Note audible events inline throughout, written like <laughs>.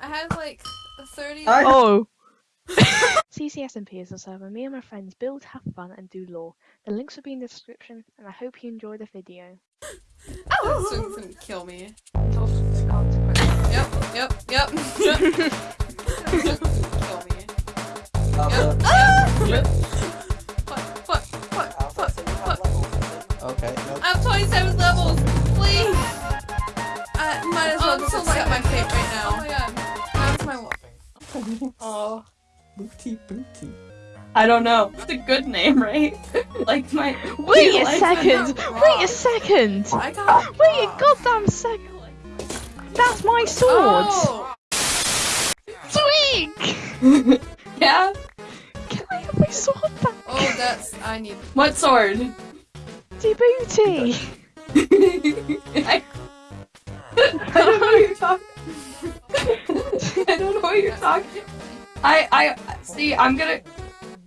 I had like 30. I- Oh. <laughs> CCSMP is a server me and my friends build, have fun, and do lore. The links will be in the description, and I hope you enjoy the video. Oh, soon gonna kill me. It's also the consequence. Yep, yep, yep. yep. kill me. Alpha, Yep. Yep. Fuck, fuck, fuck, Alpha, fuck, so you have fuck. levels. Okay, nope. I have 27 levels, please. I might as well Oh, just so accept my fate right now. Oh my <laughs> Oh. Booty booty. I don't know. It's a good name, right? <laughs> like my. Wait a like second! <laughs> Wait a second! I got. Wait a goddamn second! That's my sword! Oh! Twig! Yeah. Can I have my sword back? Oh, that's. I need. What sword? Djibouti! I... I don't know what you're talking. <laughs> I don't know what you're talking. I I see. I'm gonna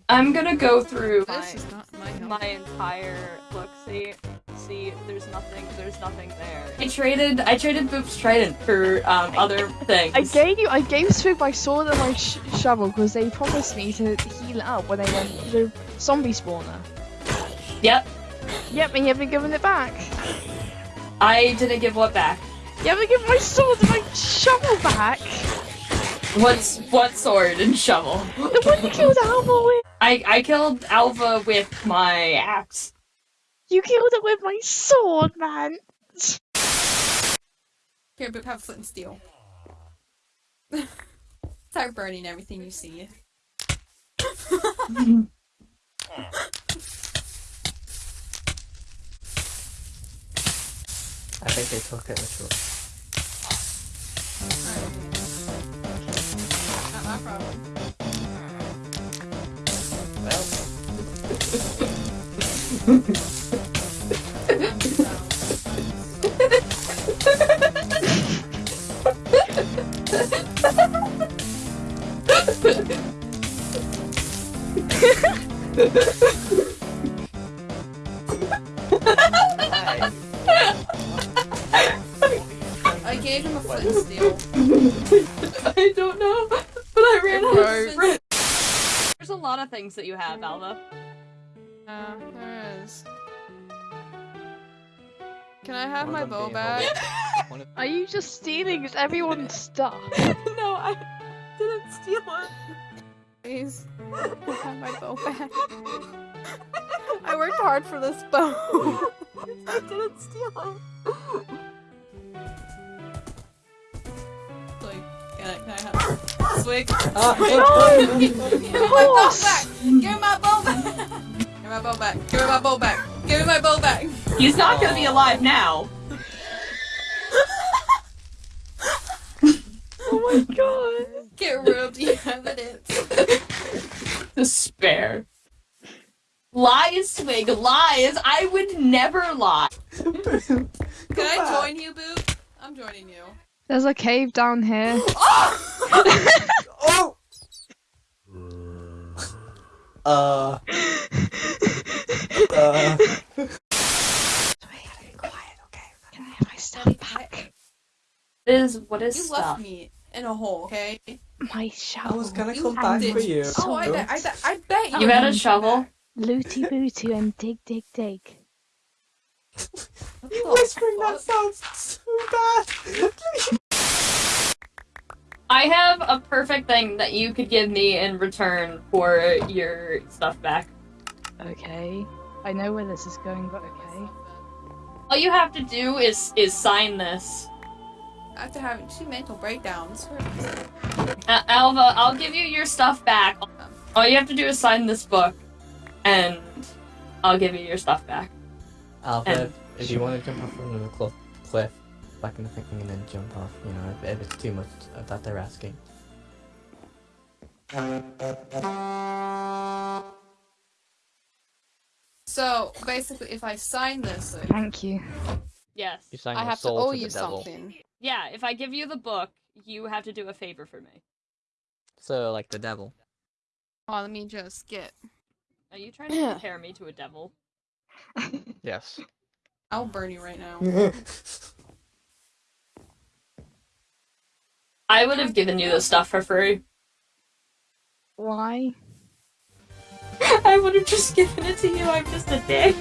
I'm gonna go through This is not my my entire look. See, see. There's nothing. There's nothing there. I traded. I traded Boop's trident for um other things. I gave you, I gave Swig my sword and my sh- shovel because they promised me to heal it up when they went to the zombie spawner. Yep. Yep, and you haven't given it back. I didn't give what back. You haven't given my sword and my shovel back. What's what sword and shovel? The one you killed Alva with. I I killed Alva with my axe. You killed it with my sword, man. Here, Boop, have flint and steel. <laughs> Start burning everything you see. <laughs> I think they took it literally. Not I gave him a and steel. I don't know, but I ran out of. There's a lot of things that you have, Alva. Uh, there is. Can I have my of them bow back? holding- <laughs> One of Are you just stealing everyone's stuff? <laughs> no, I didn't steal it. Please. I have my bow <laughs> back? I worked hard for this bow. I didn't steal it. can I, can I have Swig? Ah, Swig. no! Give my bow back! Give my bow back! Give me my bow back! Give me my bow back! Give me my bow back! He's not gonna be alive now. <laughs> Oh my god. Get rid of the evidence. Despair. Lies, Swig, lies. I would never lie. <laughs> Can I join you, Boo? I'm joining you. There's a cave down here. <gasps> <laughs> Oh! Uh. Uh. Can I have my stuff back? What is what is You stuff? left me in a hole, okay? My shovel. I was gonna You come back did. for you. Oh, I, bet- I, bet- I bet you. You had a shovel? back. Looty booty and dig dig dig. You the whispering that sounds so bad. I have a perfect thing that you could give me in return for your stuff back. Okay. I know where this is going, but okay. All you have to do is is sign this. After having two mental breakdowns. Uh, Alva, I'll give you your stuff back. All you have to do is sign this book, and I'll give you your stuff back. Alpha, And- if you want to jump off from the cl- cliff, back in the thing and then jump off, you know, if, if it's too much of that they're asking. So basically, if I sign this, like, Thank you. Yes. You sang I your have to owe to you devil. something. Yeah, if I give you the book, you have to do a favor for me. So like the devil. Oh, let me just get. Are you trying to compare me to a devil? <laughs> Yes. I'll burn you right now. I would have given you the stuff for free. Why? <laughs> I would have just given it to you. I'm just a dick.